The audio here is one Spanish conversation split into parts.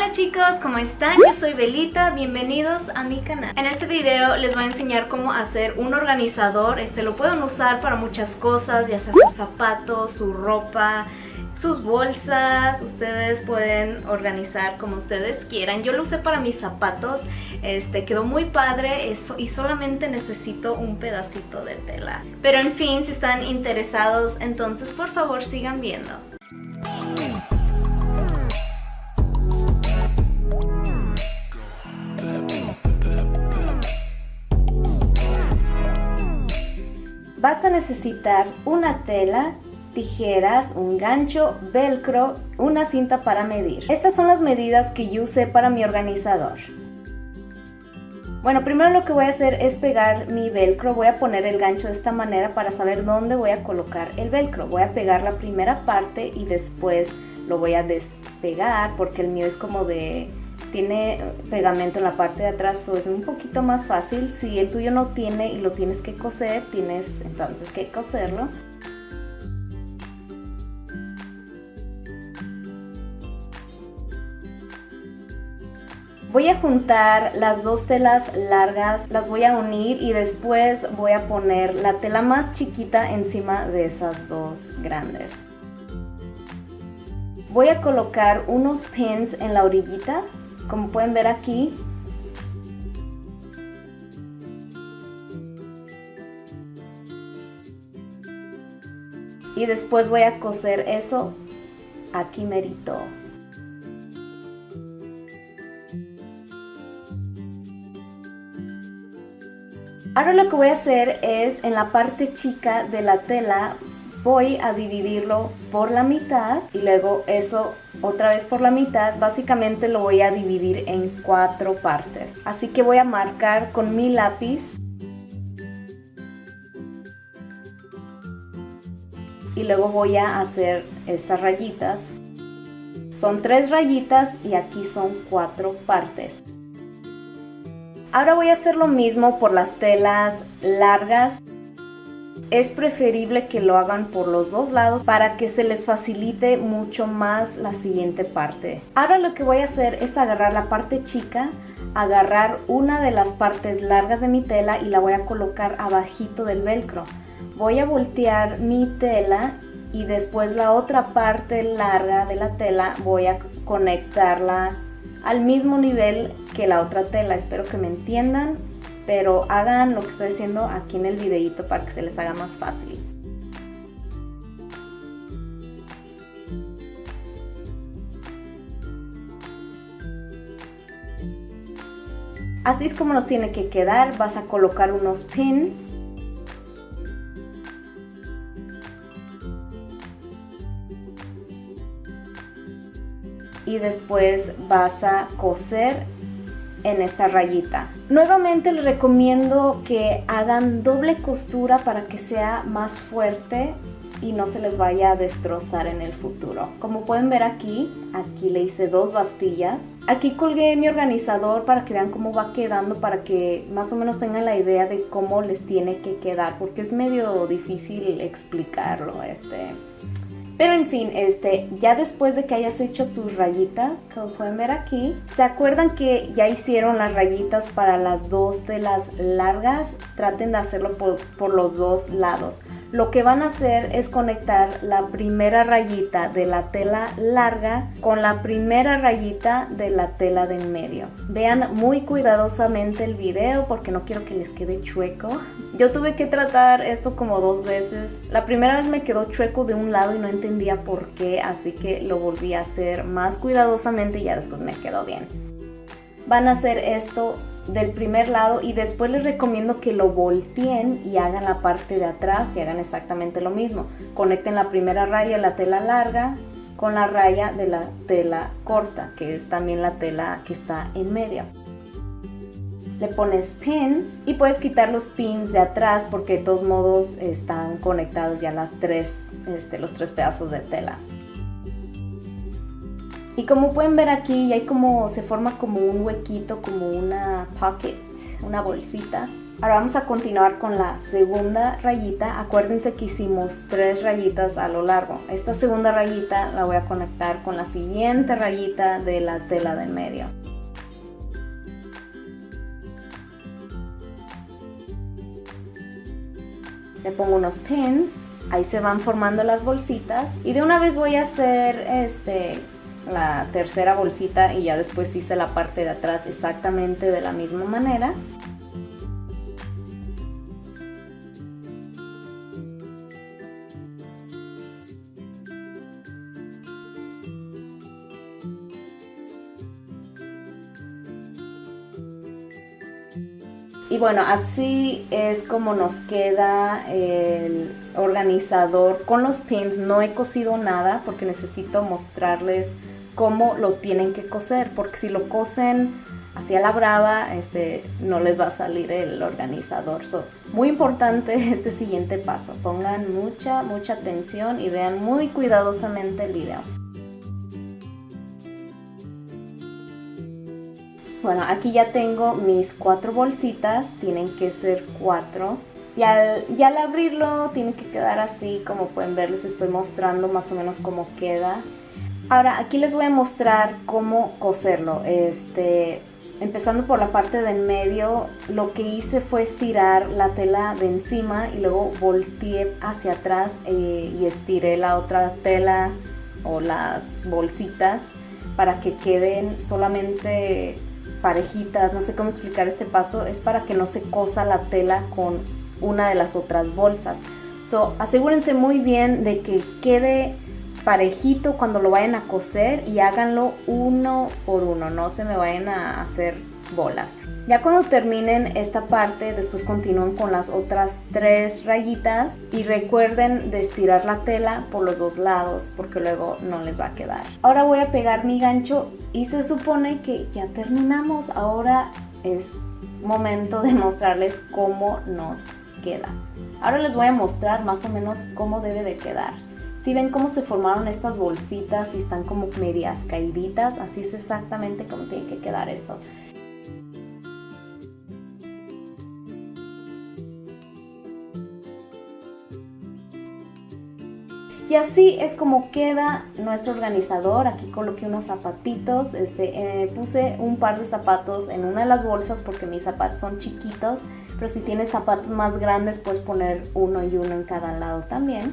Hola chicos, ¿cómo están? Yo soy Belita, bienvenidos a mi canal. En este video les voy a enseñar cómo hacer un organizador. Este lo pueden usar para muchas cosas, ya sea sus zapatos, su ropa, sus bolsas, ustedes pueden organizar como ustedes quieran. Yo lo usé para mis zapatos, este quedó muy padre y solamente necesito un pedacito de tela. Pero en fin, si están interesados, entonces por favor sigan viendo. Vas a necesitar una tela, tijeras, un gancho, velcro, una cinta para medir. Estas son las medidas que yo usé para mi organizador. Bueno, primero lo que voy a hacer es pegar mi velcro, voy a poner el gancho de esta manera para saber dónde voy a colocar el velcro. Voy a pegar la primera parte y después lo voy a despegar porque el mío es como de tiene pegamento en la parte de atrás, o es un poquito más fácil. Si el tuyo no tiene y lo tienes que coser, tienes entonces que coserlo. Voy a juntar las dos telas largas, las voy a unir y después voy a poner la tela más chiquita encima de esas dos grandes. Voy a colocar unos pins en la orillita como pueden ver aquí. Y después voy a coser eso aquí merito. Ahora lo que voy a hacer es en la parte chica de la tela voy a dividirlo por la mitad y luego eso otra vez por la mitad, básicamente lo voy a dividir en cuatro partes. Así que voy a marcar con mi lápiz y luego voy a hacer estas rayitas. Son tres rayitas y aquí son cuatro partes. Ahora voy a hacer lo mismo por las telas largas es preferible que lo hagan por los dos lados para que se les facilite mucho más la siguiente parte. Ahora lo que voy a hacer es agarrar la parte chica, agarrar una de las partes largas de mi tela y la voy a colocar abajito del velcro. Voy a voltear mi tela y después la otra parte larga de la tela voy a conectarla al mismo nivel que la otra tela. Espero que me entiendan pero hagan lo que estoy haciendo aquí en el videito para que se les haga más fácil. Así es como nos tiene que quedar, vas a colocar unos pins y después vas a coser en esta rayita. Nuevamente les recomiendo que hagan doble costura para que sea más fuerte y no se les vaya a destrozar en el futuro. Como pueden ver aquí, aquí le hice dos bastillas. Aquí colgué mi organizador para que vean cómo va quedando, para que más o menos tengan la idea de cómo les tiene que quedar, porque es medio difícil explicarlo. Este, pero en fin, este, ya después de que hayas hecho tus rayitas, como pueden ver aquí, ¿se acuerdan que ya hicieron las rayitas para las dos telas largas? Traten de hacerlo por, por los dos lados. Lo que van a hacer es conectar la primera rayita de la tela larga con la primera rayita de la tela de en medio. Vean muy cuidadosamente el video porque no quiero que les quede chueco. Yo tuve que tratar esto como dos veces. La primera vez me quedó chueco de un lado y no entendí entendía por qué, así que lo volví a hacer más cuidadosamente y ya después me quedó bien. Van a hacer esto del primer lado y después les recomiendo que lo volteen y hagan la parte de atrás y hagan exactamente lo mismo. Conecten la primera raya de la tela larga con la raya de la tela corta, que es también la tela que está en medio le pones pins y puedes quitar los pins de atrás porque de todos modos están conectados ya las tres, este, los tres pedazos de tela. Y como pueden ver aquí, hay como, se forma como un huequito, como una pocket, una bolsita. Ahora vamos a continuar con la segunda rayita. Acuérdense que hicimos tres rayitas a lo largo. Esta segunda rayita la voy a conectar con la siguiente rayita de la tela de medio. Le pongo unos pins, ahí se van formando las bolsitas y de una vez voy a hacer este la tercera bolsita y ya después hice la parte de atrás exactamente de la misma manera Y bueno, así es como nos queda el organizador con los pins. No he cosido nada porque necesito mostrarles cómo lo tienen que coser. Porque si lo cosen así a la brava, este, no les va a salir el organizador. So, muy importante este siguiente paso. Pongan mucha, mucha atención y vean muy cuidadosamente el video. Bueno, aquí ya tengo mis cuatro bolsitas, tienen que ser cuatro. Y al, al abrirlo tiene que quedar así, como pueden ver les estoy mostrando más o menos cómo queda. Ahora aquí les voy a mostrar cómo coserlo. Este, empezando por la parte de en medio, lo que hice fue estirar la tela de encima y luego volteé hacia atrás eh, y estiré la otra tela o las bolsitas para que queden solamente parejitas, no sé cómo explicar este paso, es para que no se cosa la tela con una de las otras bolsas. So, asegúrense muy bien de que quede parejito cuando lo vayan a coser y háganlo uno por uno, no se me vayan a hacer bolas. Ya cuando terminen esta parte, después continúen con las otras tres rayitas y recuerden de estirar la tela por los dos lados porque luego no les va a quedar. Ahora voy a pegar mi gancho y se supone que ya terminamos. Ahora es momento de mostrarles cómo nos queda. Ahora les voy a mostrar más o menos cómo debe de quedar. Si ven cómo se formaron estas bolsitas y están como medias caíditas, así es exactamente como tiene que quedar esto. Y así es como queda nuestro organizador. Aquí coloqué unos zapatitos. Este, eh, puse un par de zapatos en una de las bolsas porque mis zapatos son chiquitos. Pero si tienes zapatos más grandes puedes poner uno y uno en cada lado también.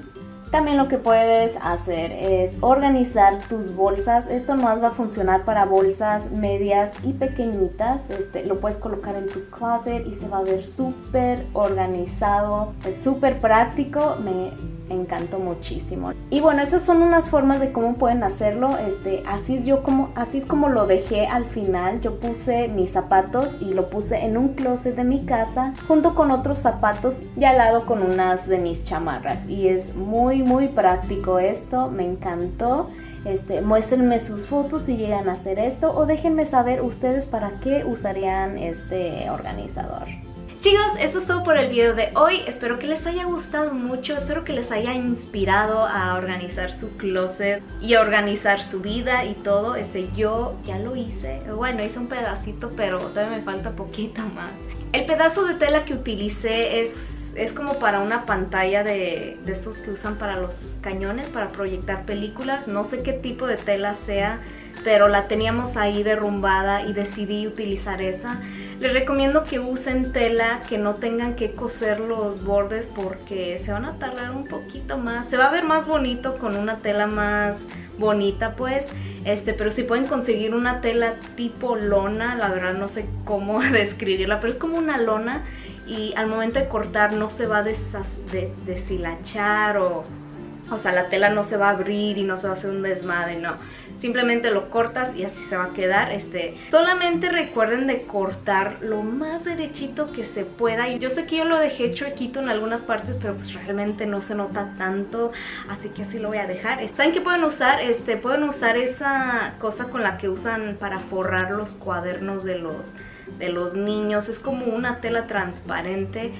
También lo que puedes hacer es organizar tus bolsas. Esto más va a funcionar para bolsas medias y pequeñitas. Este, lo puedes colocar en tu closet y se va a ver súper organizado. Es súper práctico. Me encantó muchísimo. Y bueno, esas son unas formas de cómo pueden hacerlo. Este, así es yo como así es como lo dejé al final. Yo puse mis zapatos y lo puse en un closet de mi casa junto con otros zapatos y al lado con unas de mis chamarras. Y es muy muy práctico esto, me encantó. Este, muéstrenme sus fotos si llegan a hacer esto o déjenme saber ustedes para qué usarían este organizador. Chicos, eso es todo por el video de hoy. Espero que les haya gustado mucho. Espero que les haya inspirado a organizar su closet y a organizar su vida y todo. Este, yo ya lo hice. Bueno, hice un pedacito, pero todavía me falta poquito más. El pedazo de tela que utilicé es es como para una pantalla de, de, esos que usan para los cañones, para proyectar películas. No sé qué tipo de tela sea, pero la teníamos ahí derrumbada y decidí utilizar esa. Les recomiendo que usen tela que no tengan que coser los bordes porque se van a tardar un poquito más. Se va a ver más bonito con una tela más bonita pues. Este, pero si pueden conseguir una tela tipo lona, la verdad no sé cómo describirla, pero es como una lona y al momento de cortar no se va a deshilachar o o sea, la tela no se va a abrir y no se va a hacer un desmadre, no. Simplemente lo cortas y así se va a quedar. Este, solamente recuerden de cortar lo más derechito que se pueda. Yo sé que yo lo dejé chuequito en algunas partes, pero pues realmente no se nota tanto. Así que así lo voy a dejar. ¿Saben qué pueden usar? Este, pueden usar esa cosa con la que usan para forrar los cuadernos de los de los niños. Es como una tela transparente.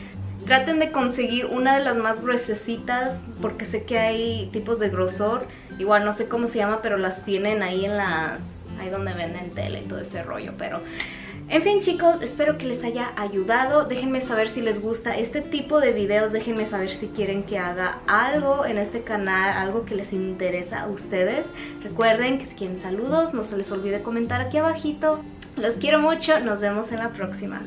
Traten de conseguir una de las más gruesecitas porque sé que hay tipos de grosor. Igual no sé cómo se llama, pero las tienen ahí en las... Ahí donde venden tela y todo ese rollo, pero... En fin chicos, espero que les haya ayudado. Déjenme saber si les gusta este tipo de videos. Déjenme saber si quieren que haga algo en este canal, algo que les interesa a ustedes. Recuerden que si quieren saludos, no se les olvide comentar aquí abajito. Los quiero mucho, nos vemos en la próxima.